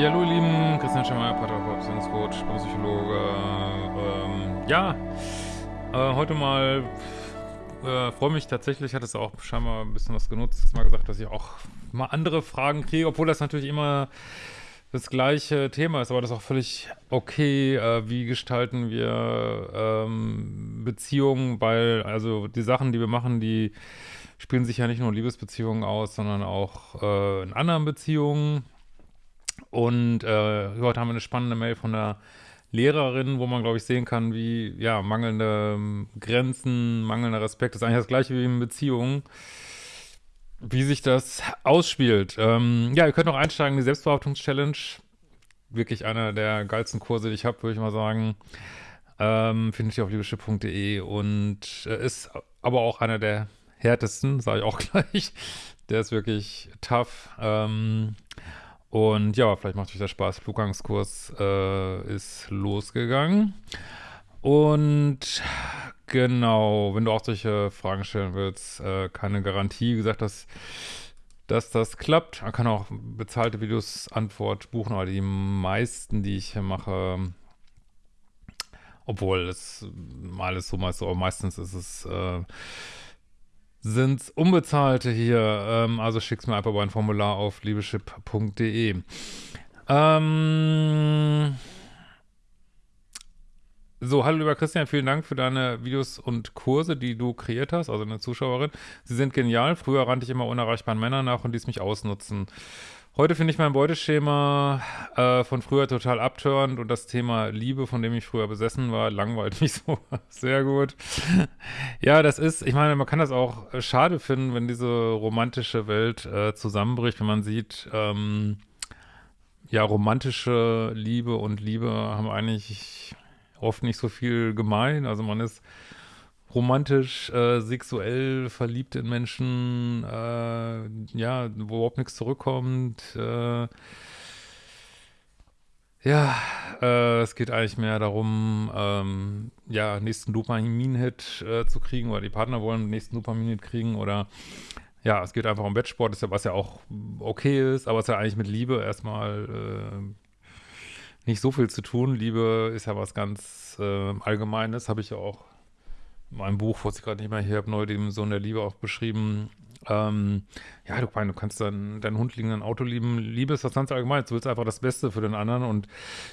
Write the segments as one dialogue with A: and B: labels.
A: Ja, hallo ihr Lieben, Christian Schemmer, Paartherapeut, Beziehungscoach, Psychologe. Ähm, ja, äh, heute mal äh, freue mich tatsächlich, hat es auch scheinbar ein bisschen was genutzt, mal gesagt, dass ich auch mal andere Fragen kriege, obwohl das natürlich immer das gleiche Thema ist, aber das ist auch völlig okay. Äh, wie gestalten wir ähm, Beziehungen, weil also die Sachen, die wir machen, die spielen sich ja nicht nur in Liebesbeziehungen aus, sondern auch äh, in anderen Beziehungen. Und äh, heute haben wir eine spannende Mail von der Lehrerin, wo man, glaube ich, sehen kann, wie, ja, mangelnde ähm, Grenzen, mangelnder Respekt, das ist eigentlich das gleiche wie in Beziehungen, wie sich das ausspielt. Ähm, ja, ihr könnt noch einsteigen in die Selbstbehauptungs-Challenge. Wirklich einer der geilsten Kurse, die ich habe, würde ich mal sagen. Ähm, findet ihr auf liebeschiff.de und äh, ist aber auch einer der härtesten, sage ich auch gleich. Der ist wirklich tough. Ähm, und ja, vielleicht macht euch das Spaß. Flugangskurs äh, ist losgegangen. Und genau, wenn du auch solche Fragen stellen willst, äh, keine Garantie. Wie gesagt, dass, dass das klappt. Man kann auch bezahlte Videos Antwort buchen, aber die meisten, die ich hier mache, obwohl es mal ist so, mal so, aber meistens ist es äh, sind unbezahlte hier. Ähm, also schick's mir einfach bei ein Formular auf liebeschip.de. Ähm, so, hallo lieber Christian, vielen Dank für deine Videos und Kurse, die du kreiert hast, also eine Zuschauerin. Sie sind genial. Früher rannte ich immer unerreichbaren Männern nach und ließ mich ausnutzen. Heute finde ich mein Beuteschema äh, von früher total abtörend und das Thema Liebe, von dem ich früher besessen war, langweilt mich so sehr gut. ja, das ist, ich meine, man kann das auch äh, schade finden, wenn diese romantische Welt äh, zusammenbricht, wenn man sieht, ähm, ja, romantische Liebe und Liebe haben eigentlich oft nicht so viel gemein. Also man ist romantisch, äh, sexuell verliebt in Menschen, äh, ja, wo überhaupt nichts zurückkommt. Äh, ja, äh, es geht eigentlich mehr darum, ähm, ja, nächsten Dopamin-Hit äh, zu kriegen oder die Partner wollen den nächsten Dopamin-Hit kriegen oder ja, es geht einfach um Wettsport, ist was ja auch okay ist, aber es hat ja eigentlich mit Liebe erstmal äh, nicht so viel zu tun. Liebe ist ja was ganz Allgemeines, habe ich ja auch meinem Buch, was ich gerade nicht mehr hier habe, neu dem Sohn der Liebe auch beschrieben. Ähm, ja, du, du kannst deinen, deinen Hund liegen, dein Auto lieben. Liebe ist was ganz allgemein. Du willst einfach das Beste für den anderen. Und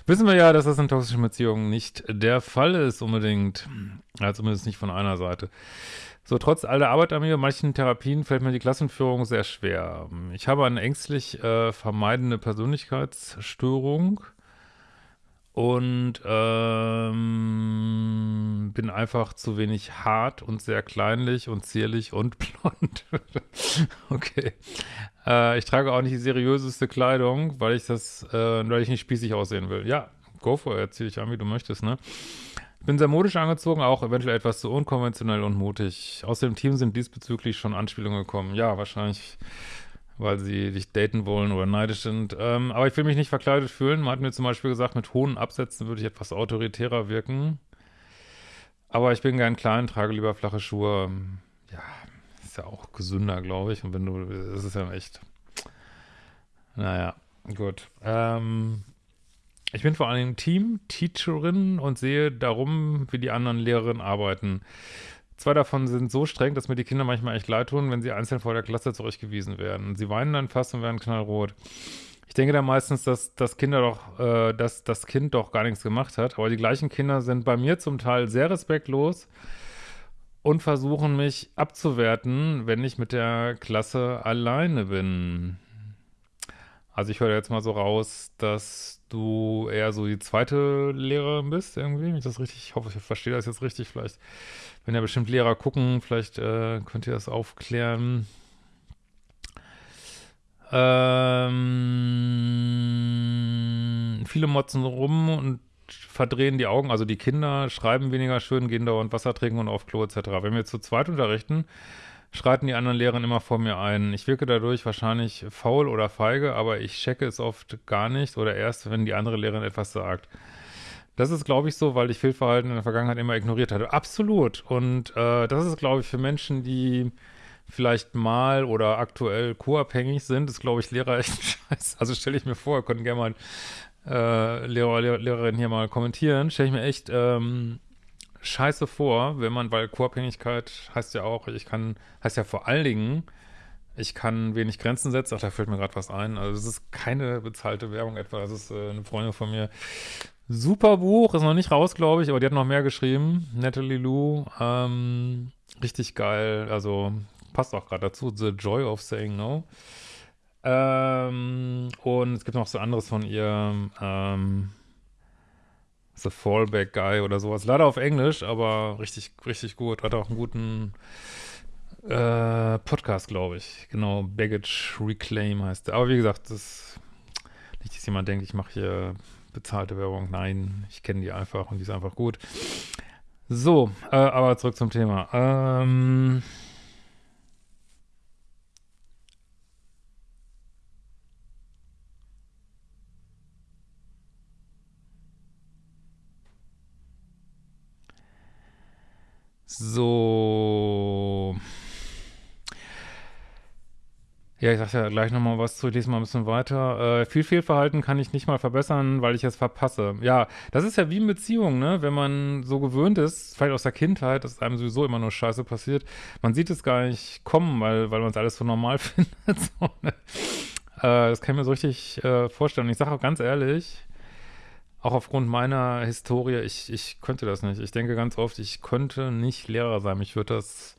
A: wissen wir ja, dass das in toxischen Beziehungen nicht der Fall ist unbedingt. Ja, zumindest nicht von einer Seite. So, trotz all der Arbeit an mir, manchen Therapien fällt mir die Klassenführung sehr schwer. Ich habe eine ängstlich äh, vermeidende Persönlichkeitsstörung und ähm, bin einfach zu wenig hart und sehr kleinlich und zierlich und blond. okay. Äh, ich trage auch nicht die seriöseste Kleidung, weil ich das, äh, weil ich nicht spießig aussehen will. Ja, go for it, zieh dich an, wie du möchtest, ne? Bin sehr modisch angezogen, auch eventuell etwas zu unkonventionell und mutig. Aus dem Team sind diesbezüglich schon Anspielungen gekommen. Ja, wahrscheinlich weil sie dich daten wollen oder neidisch sind. Ähm, aber ich will mich nicht verkleidet fühlen. Man hat mir zum Beispiel gesagt, mit hohen Absätzen würde ich etwas autoritärer wirken. Aber ich bin gern klein, trage lieber flache Schuhe. Ja, ist ja auch gesünder, glaube ich. Und wenn du, ist ja echt, naja, gut. Ähm, ich bin vor allem Team-Teacherin und sehe darum, wie die anderen Lehrerinnen arbeiten. Zwei davon sind so streng, dass mir die Kinder manchmal echt leid tun, wenn sie einzeln vor der Klasse zurechtgewiesen werden. Sie weinen dann fast und werden knallrot. Ich denke da meistens, dass das Kinder doch, äh, dass das Kind doch gar nichts gemacht hat. Aber die gleichen Kinder sind bei mir zum Teil sehr respektlos und versuchen mich abzuwerten, wenn ich mit der Klasse alleine bin. Also ich höre jetzt mal so raus, dass du eher so die zweite Lehrerin bist irgendwie, ich das richtig, ich hoffe, ich verstehe das jetzt richtig, vielleicht, wenn ja bestimmt Lehrer gucken, vielleicht äh, könnt ihr das aufklären. Ähm, viele motzen rum und verdrehen die Augen, also die Kinder schreiben weniger schön, gehen dauernd Wasser trinken und auf Klo etc. Wenn wir zu zweit unterrichten, schreiten die anderen Lehrer immer vor mir ein. Ich wirke dadurch wahrscheinlich faul oder feige, aber ich checke es oft gar nicht oder erst, wenn die andere Lehrerin etwas sagt. Das ist, glaube ich, so, weil ich Fehlverhalten in der Vergangenheit immer ignoriert hatte. Absolut. Und äh, das ist, glaube ich, für Menschen, die vielleicht mal oder aktuell co-abhängig sind, ist, glaube ich, Lehrer echt scheiße. Also stelle ich mir vor, können gerne mal äh, Lehrer, Lehrer, Lehrerinnen hier mal kommentieren, stelle ich mir echt ähm, scheiße vor, wenn man, weil Co-Abhängigkeit heißt ja auch, ich kann, heißt ja vor allen Dingen, ich kann wenig Grenzen setzen. Ach, da fällt mir gerade was ein. Also es ist keine bezahlte Werbung etwa. Das ist äh, eine Freundin von mir. Super Buch, ist noch nicht raus, glaube ich, aber die hat noch mehr geschrieben. Natalie Lou, ähm, richtig geil. Also passt auch gerade dazu. The Joy of Saying No. Ähm, und es gibt noch so anderes von ihr. Ähm, The Fallback Guy oder sowas. Leider auf Englisch, aber richtig, richtig gut. Hat auch einen guten äh, Podcast, glaube ich. Genau, Baggage Reclaim heißt der. Aber wie gesagt, das nicht, dass jemand denkt, ich mache hier bezahlte Werbung. Nein, ich kenne die einfach und die ist einfach gut. So, äh, aber zurück zum Thema. Ähm So. Ja, ich sag ja gleich nochmal was zu, ich lese mal ein bisschen weiter. Äh, viel Fehlverhalten kann ich nicht mal verbessern, weil ich es verpasse. Ja, das ist ja wie in Beziehungen, ne? Wenn man so gewöhnt ist, vielleicht aus der Kindheit, dass einem sowieso immer nur Scheiße passiert, man sieht es gar nicht kommen, weil, weil man es alles so normal findet. so, ne? äh, das kann ich mir so richtig äh, vorstellen. Und ich sage auch ganz ehrlich, auch aufgrund meiner Historie, ich, ich könnte das nicht. Ich denke ganz oft, ich könnte nicht Lehrer sein. Mich würde das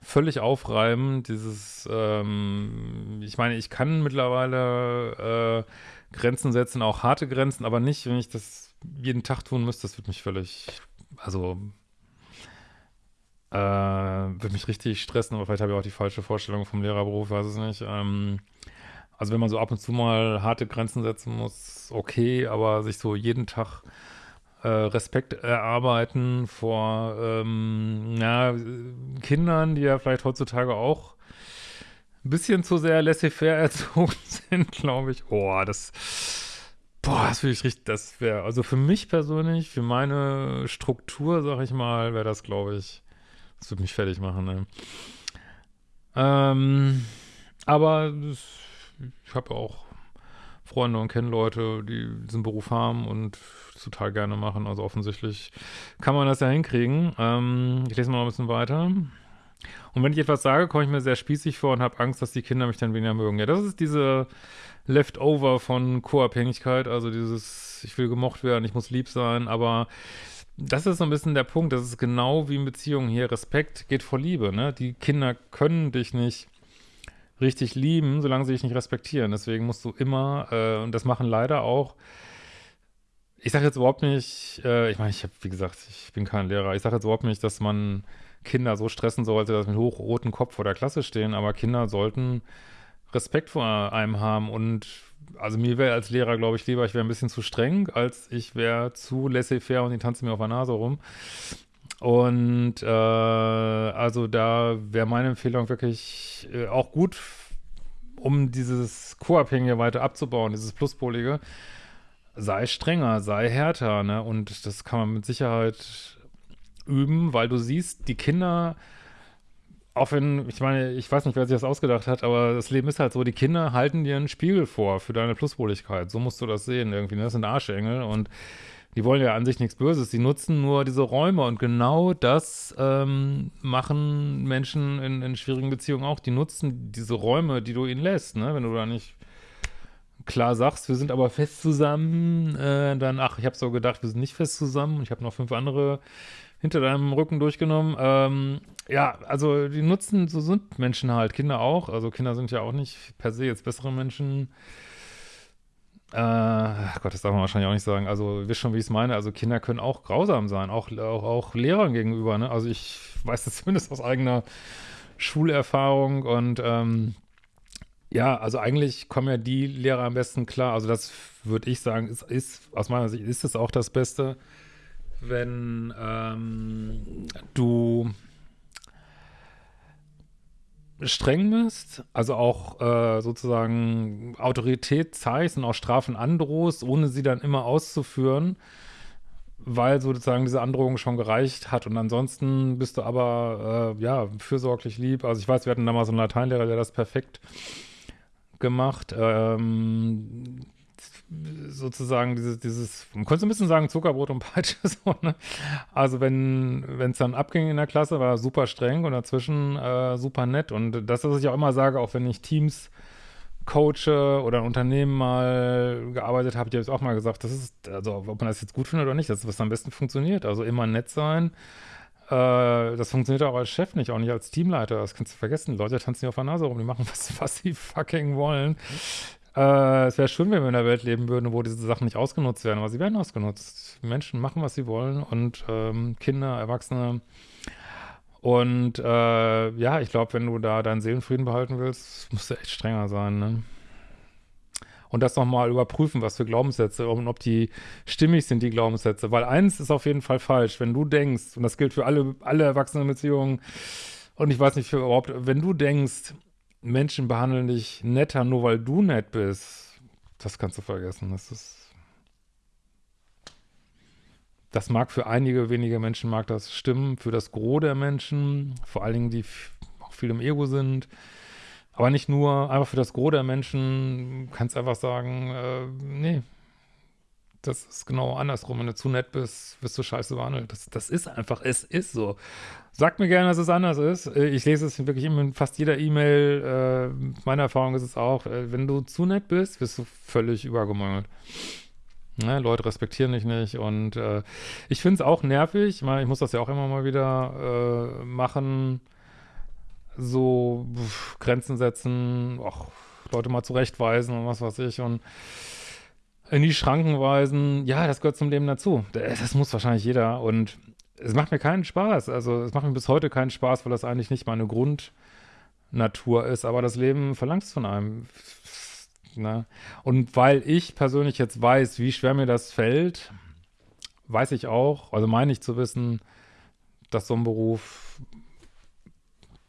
A: völlig aufreiben, dieses, ähm, ich meine, ich kann mittlerweile äh, Grenzen setzen, auch harte Grenzen, aber nicht, wenn ich das jeden Tag tun müsste, das würde mich völlig, also, äh, würde mich richtig stressen, aber vielleicht habe ich auch die falsche Vorstellung vom Lehrerberuf, weiß es nicht, ähm, also wenn man so ab und zu mal harte Grenzen setzen muss, okay, aber sich so jeden Tag äh, Respekt erarbeiten vor ähm, na, Kindern, die ja vielleicht heutzutage auch ein bisschen zu sehr laissez-faire erzogen sind, glaube ich. Oh, das, boah, das würde ich richtig, das wäre, also für mich persönlich, für meine Struktur, sag ich mal, wäre das, glaube ich, das würde mich fertig machen, ne? Ähm, aber das ich habe auch Freunde und kenne Leute, die diesen Beruf haben und total gerne machen. Also offensichtlich kann man das ja hinkriegen. Ähm, ich lese mal ein bisschen weiter. Und wenn ich etwas sage, komme ich mir sehr spießig vor und habe Angst, dass die Kinder mich dann weniger mögen. Ja, das ist diese Leftover von Co-Abhängigkeit, also dieses, ich will gemocht werden, ich muss lieb sein, aber das ist so ein bisschen der Punkt, das ist genau wie in Beziehungen hier, Respekt geht vor Liebe, ne? Die Kinder können dich nicht richtig lieben, solange sie dich nicht respektieren. Deswegen musst du immer, äh, und das machen leider auch, ich sage jetzt überhaupt nicht, äh, ich meine, ich habe, wie gesagt, ich bin kein Lehrer, ich sage jetzt überhaupt nicht, dass man Kinder so stressen sollte, dass sie mit hochrotem Kopf vor der Klasse stehen, aber Kinder sollten Respekt vor einem haben und also mir wäre als Lehrer, glaube ich, lieber, ich wäre ein bisschen zu streng, als ich wäre zu laissez-faire und die tanzen mir auf der Nase rum. Und äh, also da wäre meine Empfehlung wirklich äh, auch gut, um dieses Co-Abhängige weiter abzubauen, dieses Pluspolige, sei strenger, sei härter, ne? Und das kann man mit Sicherheit üben, weil du siehst, die Kinder, auch wenn, ich meine, ich weiß nicht, wer sich das ausgedacht hat, aber das Leben ist halt so, die Kinder halten dir einen Spiegel vor für deine Pluspoligkeit. So musst du das sehen irgendwie, ne? Das sind Arschengel und die wollen ja an sich nichts Böses, die nutzen nur diese Räume und genau das ähm, machen Menschen in, in, schwierigen Beziehungen auch. Die nutzen diese Räume, die du ihnen lässt, ne? Wenn du da nicht klar sagst, wir sind aber fest zusammen, äh, dann, ach, ich habe so gedacht, wir sind nicht fest zusammen. Ich habe noch fünf andere hinter deinem Rücken durchgenommen. Ähm, ja, also die nutzen, so sind Menschen halt, Kinder auch. Also Kinder sind ja auch nicht per se jetzt bessere Menschen. Äh, Gott, das darf man wahrscheinlich auch nicht sagen. Also, ihr wisst schon, wie ich es meine. Also, Kinder können auch grausam sein, auch, auch, auch Lehrern gegenüber. Ne? Also, ich weiß das zumindest aus eigener Schulerfahrung und ähm, ja, also eigentlich kommen ja die Lehrer am besten klar. Also, das würde ich sagen, ist, ist aus meiner Sicht ist es auch das Beste, wenn ähm, du streng bist, also auch äh, sozusagen Autorität zeigst und auch Strafen androhst, ohne sie dann immer auszuführen, weil sozusagen diese Androhung schon gereicht hat und ansonsten bist du aber, äh, ja, fürsorglich lieb. Also ich weiß, wir hatten da mal so einen Lateinlehrer, der das perfekt gemacht, ähm, sozusagen dieses, dieses, man könnte ein bisschen sagen, Zuckerbrot und Peitsche, so, ne? Also wenn es dann abging in der Klasse, war er super streng und dazwischen äh, super nett und das, was ich auch immer sage, auch wenn ich Teams coache oder ein Unternehmen mal gearbeitet habe, ich habe es auch mal gesagt, das ist, also ob man das jetzt gut findet oder nicht, das ist, was am besten funktioniert. Also immer nett sein. Äh, das funktioniert auch als Chef nicht, auch nicht als Teamleiter. Das kannst du vergessen. Leute tanzen hier auf der Nase rum, die machen, was, was sie fucking wollen. Äh, es wäre schön, wenn wir in einer Welt leben würden, wo diese Sachen nicht ausgenutzt werden, aber sie werden ausgenutzt. Menschen machen, was sie wollen und ähm, Kinder, Erwachsene, und äh, ja, ich glaube, wenn du da deinen Seelenfrieden behalten willst, musst du echt strenger sein, ne? Und das nochmal überprüfen, was für Glaubenssätze und ob die stimmig sind, die Glaubenssätze. Weil eins ist auf jeden Fall falsch. Wenn du denkst, und das gilt für alle, alle Erwachsenenbeziehungen, und ich weiß nicht für überhaupt, wenn du denkst, Menschen behandeln dich netter, nur weil du nett bist, das kannst du vergessen. Das ist das mag für einige wenige Menschen mag das stimmen, für das Gros der Menschen, vor allen Dingen, die auch viel im Ego sind, aber nicht nur, einfach für das Gros der Menschen kannst du einfach sagen, äh, nee, das ist genau andersrum. Wenn du zu nett bist, wirst du scheiße behandelt. Das, das ist einfach, es ist so. Sag mir gerne, dass es anders ist. Äh, ich lese es wirklich in fast jeder E-Mail. Äh, meine Erfahrung ist es auch, äh, wenn du zu nett bist, wirst du völlig übergemangelt. Ne, Leute respektieren dich nicht und äh, ich finde es auch nervig, ich, mein, ich muss das ja auch immer mal wieder äh, machen, so pff, Grenzen setzen, auch Leute mal zurechtweisen und was weiß ich und in die Schranken weisen, ja, das gehört zum Leben dazu. Das muss wahrscheinlich jeder und es macht mir keinen Spaß, also es macht mir bis heute keinen Spaß, weil das eigentlich nicht meine Grundnatur ist, aber das Leben verlangt es von einem Ne? Und weil ich persönlich jetzt weiß, wie schwer mir das fällt, weiß ich auch, also meine ich zu wissen, dass so ein Beruf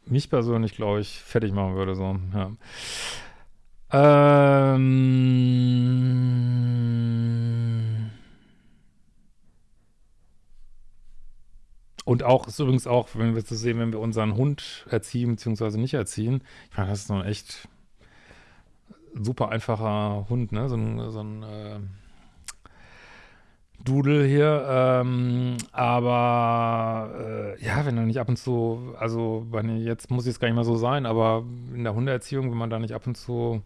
A: mich persönlich, glaube ich, fertig machen würde. So, ja. Ähm und auch ist übrigens auch, wenn wir zu sehen, wenn wir unseren Hund erziehen bzw. nicht erziehen, ich meine, das ist noch echt super einfacher Hund, ne? So ein, so ein äh, Dudel hier, ähm, aber äh, ja, wenn er nicht ab und zu, also jetzt muss es gar nicht mal so sein, aber in der Hundeerziehung, wenn man da nicht ab und zu,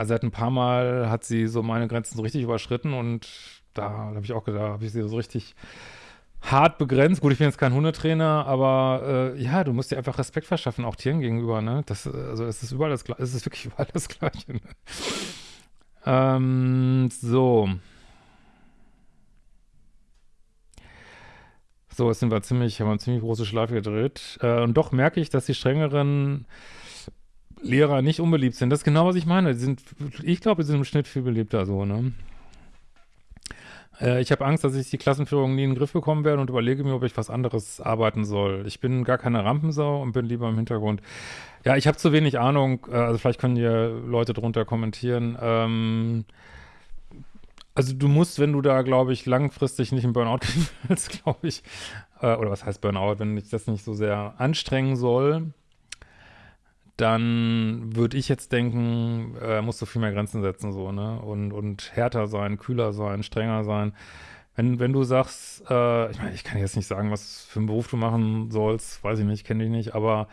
A: also hat ein paar Mal hat sie so meine Grenzen so richtig überschritten und da habe ich auch gedacht, habe ich sie so richtig hart begrenzt. Gut, ich bin jetzt kein Hundetrainer, aber äh, ja, du musst dir einfach Respekt verschaffen, auch Tieren gegenüber, ne? Das, also es ist überall das Gleiche, es ist wirklich überall das Gleiche. Ne? Ähm, so. So, jetzt sind wir ziemlich, haben wir eine ziemlich große Schleife gedreht. Äh, und doch merke ich, dass die strengeren Lehrer nicht unbeliebt sind. Das ist genau, was ich meine. Die sind, ich glaube, sie sind im Schnitt viel beliebter so, ne? Äh, ich habe Angst, dass ich die Klassenführung nie in den Griff bekommen werde und überlege mir, ob ich was anderes arbeiten soll. Ich bin gar keine Rampensau und bin lieber im Hintergrund. Ja, ich habe zu wenig Ahnung, äh, also vielleicht können hier Leute drunter kommentieren. Ähm, also du musst, wenn du da, glaube ich, langfristig nicht im Burnout gehen willst, glaube ich, äh, oder was heißt Burnout, wenn dich das nicht so sehr anstrengen soll, dann würde ich jetzt denken, äh, musst du viel mehr Grenzen setzen, so, ne? Und, und härter sein, kühler sein, strenger sein. Wenn, wenn du sagst, äh, ich meine, ich kann jetzt nicht sagen, was für einen Beruf du machen sollst, weiß ich nicht, kenne dich nicht, aber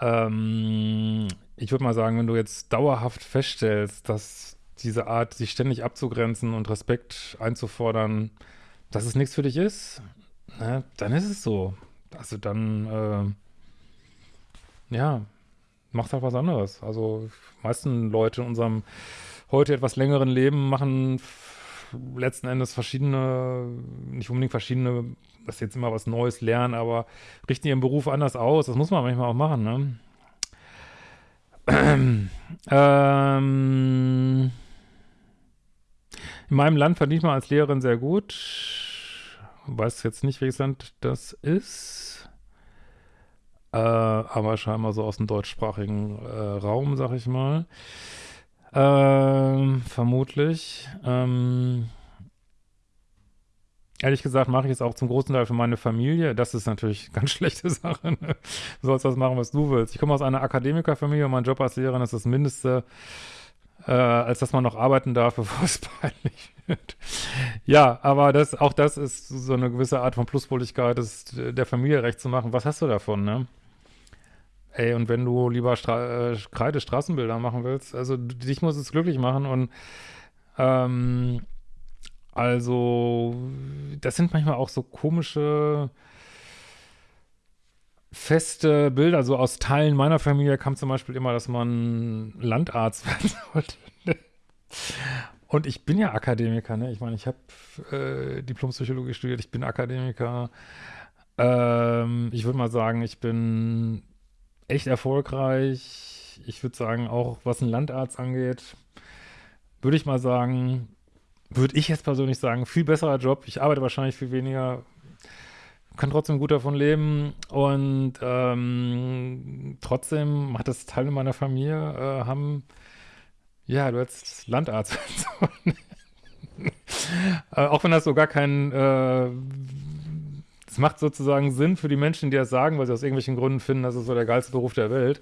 A: ähm, ich würde mal sagen, wenn du jetzt dauerhaft feststellst, dass diese Art, sich ständig abzugrenzen und Respekt einzufordern, dass es nichts für dich ist, ne, dann ist es so. Also dann, äh, ja, macht halt was anderes. Also die meisten Leute in unserem heute etwas längeren Leben machen letzten Endes verschiedene, nicht unbedingt verschiedene, das ist jetzt immer was Neues lernen, aber richten ihren Beruf anders aus. Das muss man manchmal auch machen, ne? ähm, in meinem Land verdient man als Lehrerin sehr gut. Weiß jetzt nicht, welches Land das ist. Äh, aber scheinbar so aus dem deutschsprachigen äh, Raum, sag ich mal. Ähm, vermutlich. Ähm, ehrlich gesagt mache ich es auch zum großen Teil für meine Familie. Das ist natürlich eine ganz schlechte Sache. Ne? Du sollst das machen, was du willst. Ich komme aus einer Akademikerfamilie und mein Job als Lehrerin ist das Mindeste, äh, als dass man noch arbeiten darf, bevor es peinlich wird. ja, aber das, auch das ist so eine gewisse Art von Pluspoligkeit, das der Familie recht zu machen. Was hast du davon, ne? Ey, und wenn du lieber Stra äh, Kreide Straßenbilder machen willst, also dich muss es glücklich machen und ähm, also das sind manchmal auch so komische feste Bilder, so aus Teilen meiner Familie kam zum Beispiel immer, dass man Landarzt werden sollte. Und ich bin ja Akademiker, ne? Ich meine, ich habe äh, Diplompsychologie studiert, ich bin Akademiker. Ähm, ich würde mal sagen, ich bin echt erfolgreich. Ich würde sagen, auch was ein Landarzt angeht, würde ich mal sagen, würde ich jetzt persönlich sagen, viel besserer Job. Ich arbeite wahrscheinlich viel weniger, kann trotzdem gut davon leben und ähm, trotzdem hat das Teile meiner Familie, äh, haben, ja, du hättest Landarzt äh, auch wenn das so gar kein, äh, es macht sozusagen Sinn für die Menschen, die das sagen, weil sie aus irgendwelchen Gründen finden, das ist so der geilste Beruf der Welt.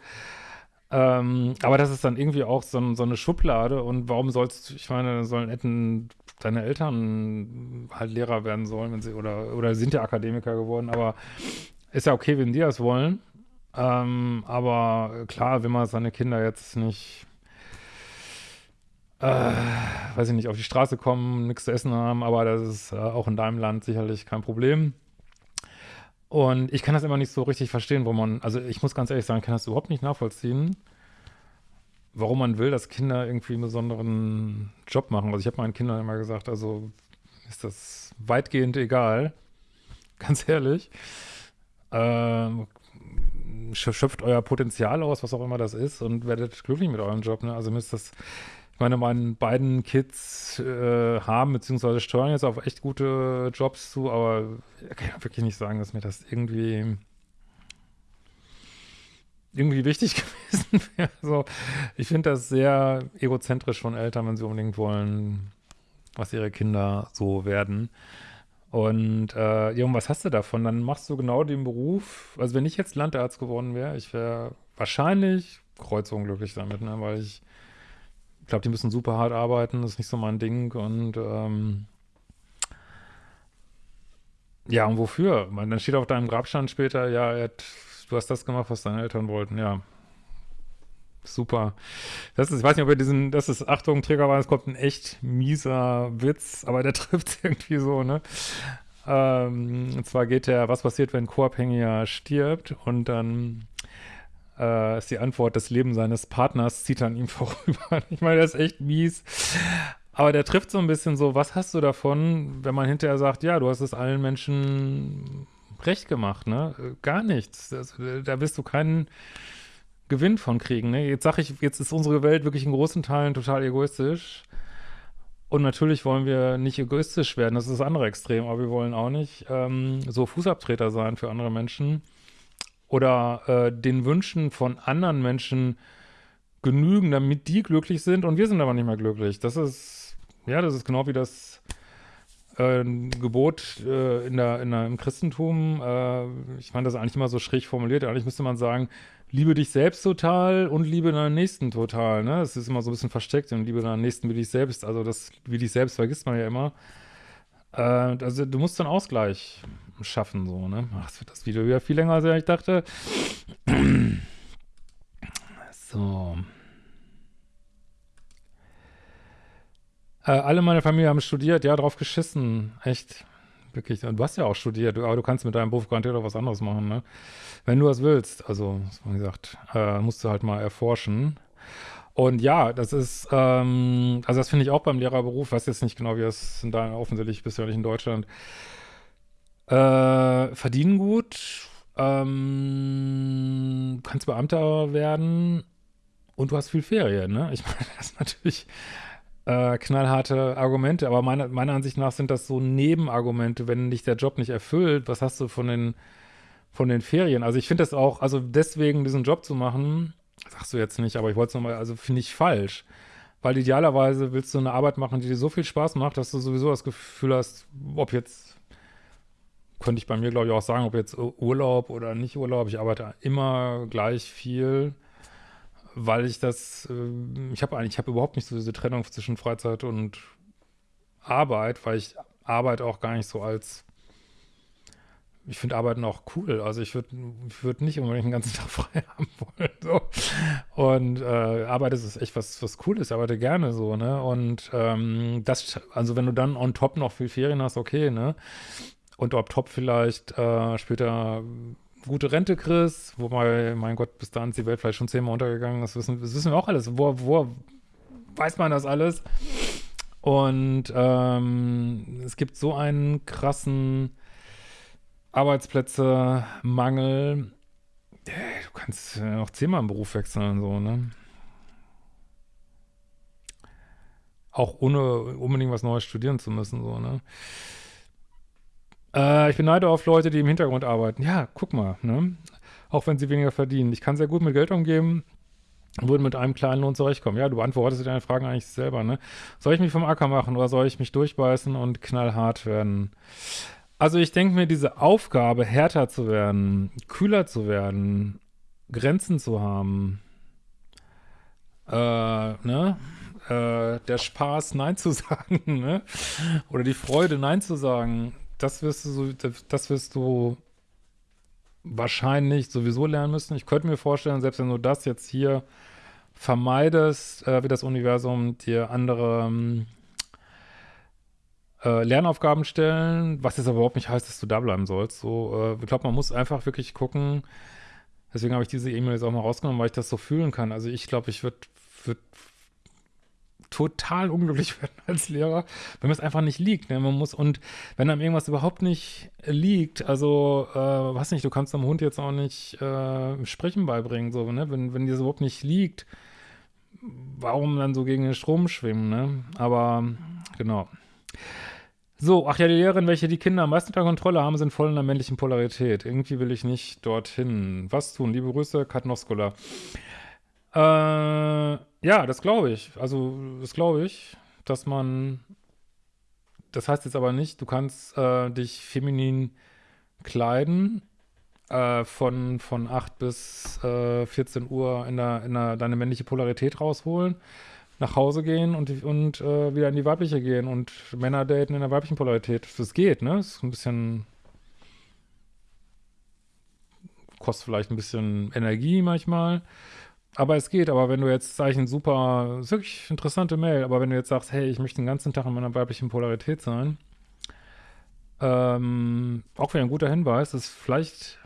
A: Ähm, aber das ist dann irgendwie auch so, so, eine Schublade und warum sollst du, ich meine, sollen hätten deine Eltern halt Lehrer werden sollen, wenn sie, oder, oder sind ja Akademiker geworden, aber ist ja okay, wenn die das wollen. Ähm, aber klar, wenn man seine Kinder jetzt nicht, äh, weiß ich nicht, auf die Straße kommen, nichts zu essen haben, aber das ist äh, auch in deinem Land sicherlich kein Problem. Und ich kann das immer nicht so richtig verstehen, wo man, also ich muss ganz ehrlich sagen, kann das überhaupt nicht nachvollziehen, warum man will, dass Kinder irgendwie einen besonderen Job machen. Also ich habe meinen Kindern immer gesagt, also ist das weitgehend egal, ganz ehrlich. Ähm, schöpft euer Potenzial aus, was auch immer das ist, und werdet glücklich mit eurem Job. Ne? Also mir ist das ich meine, meine beiden Kids äh, haben beziehungsweise steuern jetzt auf echt gute Jobs zu, aber ich kann wirklich nicht sagen, dass mir das irgendwie irgendwie wichtig gewesen wäre. Also, ich finde das sehr egozentrisch von Eltern, wenn sie unbedingt wollen, was ihre Kinder so werden. Und äh, ja, und was hast du davon? Dann machst du genau den Beruf. Also wenn ich jetzt Landarzt geworden wäre, ich wäre wahrscheinlich kreuzunglücklich damit, ne? weil ich glaube, die müssen super hart arbeiten, das ist nicht so mein Ding und ähm, ja, und wofür? Man, dann steht auf deinem Grabstand später, ja, hat, du hast das gemacht, was deine Eltern wollten, ja. Super. Das ist, ich weiß nicht, ob ihr diesen, das ist, Achtung, Triggerwarnung, es kommt ein echt mieser Witz, aber der trifft irgendwie so, ne? Ähm, und zwar geht der, was passiert, wenn ein Co-Abhängiger stirbt und dann äh, ist die Antwort, das Leben seines Partners zieht an ihm vorüber. Ich meine, das ist echt mies. Aber der trifft so ein bisschen so, was hast du davon, wenn man hinterher sagt, ja, du hast es allen Menschen recht gemacht, ne? Gar nichts. Das, da wirst du keinen Gewinn von kriegen, ne? Jetzt sage ich, jetzt ist unsere Welt wirklich in großen Teilen total egoistisch. Und natürlich wollen wir nicht egoistisch werden, das ist das andere Extrem, aber wir wollen auch nicht ähm, so Fußabtreter sein für andere Menschen oder äh, den Wünschen von anderen Menschen genügen, damit die glücklich sind und wir sind aber nicht mehr glücklich. Das ist, ja, das ist genau wie das äh, Gebot äh, in der, in der, im Christentum. Äh, ich meine, das ist eigentlich immer so schräg formuliert. Eigentlich müsste man sagen, liebe dich selbst total und liebe deinen Nächsten total. Ne? Das ist immer so ein bisschen versteckt und liebe deinen Nächsten wie dich selbst. Also das wie dich selbst vergisst man ja immer. Äh, also du musst einen Ausgleich schaffen, so, ne? Ach, wird das Video wieder viel länger, als ich dachte. so. Äh, alle meine Familie haben studiert, ja, drauf geschissen. Echt. Wirklich. Und du hast ja auch studiert, aber du kannst mit deinem Beruf garantiert auch was anderes machen, ne? Wenn du was willst. Also, wie gesagt, äh, musst du halt mal erforschen. Und ja, das ist, ähm, also das finde ich auch beim Lehrerberuf, weiß jetzt nicht genau, wie das in deinem, offensichtlich bist ja nicht in Deutschland, äh, verdienen gut, ähm, kannst Beamter werden und du hast viel Ferien, ne? Ich meine, das ist natürlich äh, knallharte Argumente, aber meine, meiner Ansicht nach sind das so Nebenargumente, wenn dich der Job nicht erfüllt, was hast du von den, von den Ferien? Also ich finde das auch, also deswegen diesen Job zu machen, sagst du jetzt nicht, aber ich wollte es nochmal, also finde ich falsch. Weil idealerweise willst du eine Arbeit machen, die dir so viel Spaß macht, dass du sowieso das Gefühl hast, ob jetzt könnte ich bei mir, glaube ich, auch sagen, ob jetzt Urlaub oder nicht Urlaub. Ich arbeite immer gleich viel, weil ich das, äh, ich habe eigentlich, ich habe überhaupt nicht so diese Trennung zwischen Freizeit und Arbeit, weil ich Arbeit auch gar nicht so als ich finde Arbeiten auch cool. Also ich würde würd nicht unbedingt den ganzen Tag frei haben wollen. So. Und äh, Arbeit ist echt was, was cool ist. Ich arbeite gerne so, ne? Und ähm, das, also wenn du dann on top noch viel Ferien hast, okay, ne? Und ob top vielleicht äh, später gute Rente kriegst, wobei, mein Gott, bis dahin ist die Welt vielleicht schon zehnmal untergegangen. Das wissen, das wissen wir auch alles. Wo, wo weiß man das alles? Und ähm, es gibt so einen krassen Arbeitsplätze, Mangel. Du kannst ja noch zehnmal im Beruf wechseln, so, ne? Auch ohne unbedingt was Neues studieren zu müssen, so, ne? Äh, ich beneide auf Leute, die im Hintergrund arbeiten. Ja, guck mal, ne? Auch wenn sie weniger verdienen. Ich kann sehr gut mit Geld umgeben, würde mit einem kleinen Lohn zurechtkommen. Ja, du beantwortest deine Fragen eigentlich selber, ne? Soll ich mich vom Acker machen oder soll ich mich durchbeißen und knallhart werden? Also ich denke mir, diese Aufgabe, härter zu werden, kühler zu werden, Grenzen zu haben, äh, ne? Äh, der Spaß, Nein zu sagen, ne? Oder die Freude, Nein zu sagen, das wirst du so, das wirst du wahrscheinlich sowieso lernen müssen. Ich könnte mir vorstellen, selbst wenn du das jetzt hier vermeidest, äh, wie das Universum dir andere ähm, äh, Lernaufgaben stellen, was jetzt aber überhaupt nicht heißt, dass du da bleiben sollst. So, äh, ich glaube, man muss einfach wirklich gucken. Deswegen habe ich diese E-Mail jetzt auch mal rausgenommen, weil ich das so fühlen kann. Also ich glaube, ich würde würd total unglücklich werden als Lehrer, wenn mir es einfach nicht liegt. Ne? Man muss, und wenn einem irgendwas überhaupt nicht liegt, also, äh, was nicht, du kannst dem Hund jetzt auch nicht äh, Sprechen beibringen, so, ne? Wenn, wenn dir das überhaupt nicht liegt, warum dann so gegen den Strom schwimmen, ne? Aber, genau. So, ach ja, die Lehrerin, welche die Kinder am meisten unter Kontrolle haben, sind voll in der männlichen Polarität. Irgendwie will ich nicht dorthin. Was tun? Liebe Grüße, Katnoskola. Äh, ja, das glaube ich. Also, das glaube ich, dass man, das heißt jetzt aber nicht, du kannst äh, dich feminin kleiden, äh, von, von 8 bis äh, 14 Uhr in der, in der, deine männliche Polarität rausholen nach Hause gehen und, und äh, wieder in die weibliche gehen und Männer daten in der weiblichen Polarität. Das geht, ne? Das ist ein bisschen kostet vielleicht ein bisschen Energie manchmal, aber es geht. Aber wenn du jetzt, sag ich, ein super, wirklich interessante Mail, aber wenn du jetzt sagst, hey, ich möchte den ganzen Tag in meiner weiblichen Polarität sein, ähm, auch wieder ein guter Hinweis, ist vielleicht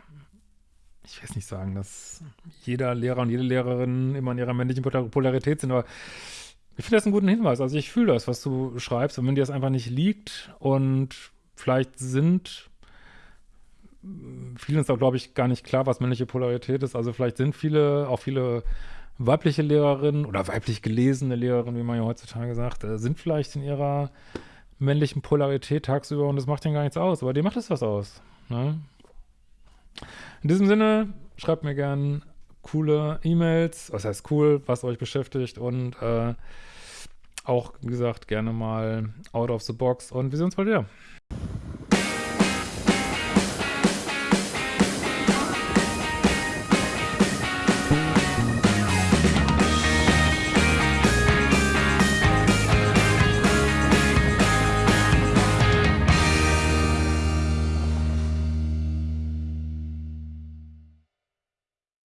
A: ich will es nicht sagen, dass jeder Lehrer und jede Lehrerin immer in ihrer männlichen Polarität sind, aber ich finde das einen guten Hinweis. Also ich fühle das, was du schreibst. Und wenn dir das einfach nicht liegt und vielleicht sind vielen ist auch, glaube ich, gar nicht klar, was männliche Polarität ist. Also vielleicht sind viele, auch viele weibliche Lehrerinnen oder weiblich gelesene Lehrerinnen, wie man ja heutzutage sagt, äh, sind vielleicht in ihrer männlichen Polarität tagsüber und das macht denen gar nichts aus. Aber dir macht es was aus. Ne? In diesem Sinne, schreibt mir gern coole E-Mails, was heißt cool, was euch beschäftigt und äh, auch, wie gesagt, gerne mal out of the box und wir sehen uns bald wieder.